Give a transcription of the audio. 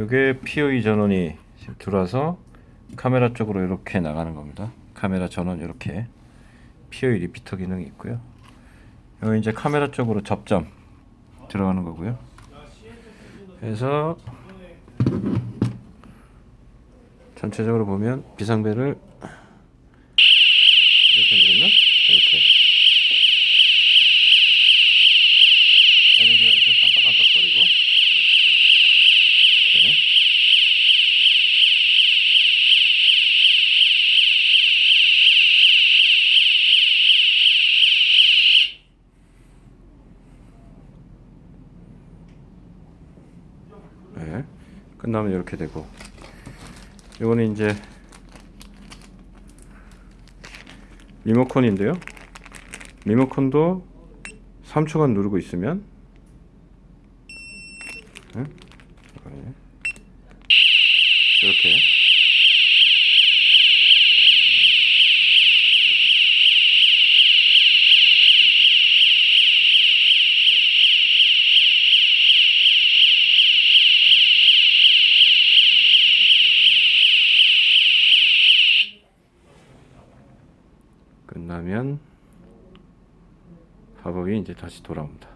요게 POE 전원이 지금 들어와서 카메라 쪽으로 이렇게 나가는 겁니다. 카메라 전원 이렇게 POE 리피터 기능이 있고요. 여기 이제 카메라 쪽으로 접점 들어가는 거고요. 그래서 전체적으로 보면 비상벨을 이렇게 누르면 이렇게 LED가 이렇게 깜빡깜빡거리고 이렇게 네. 끝나면 이렇게 되고. 이거는 이제 리모컨인데요. 리모컨도 3초간 누르고 있으면. 이렇게 끝나면 팝업이 이제 다시 돌아옵니다.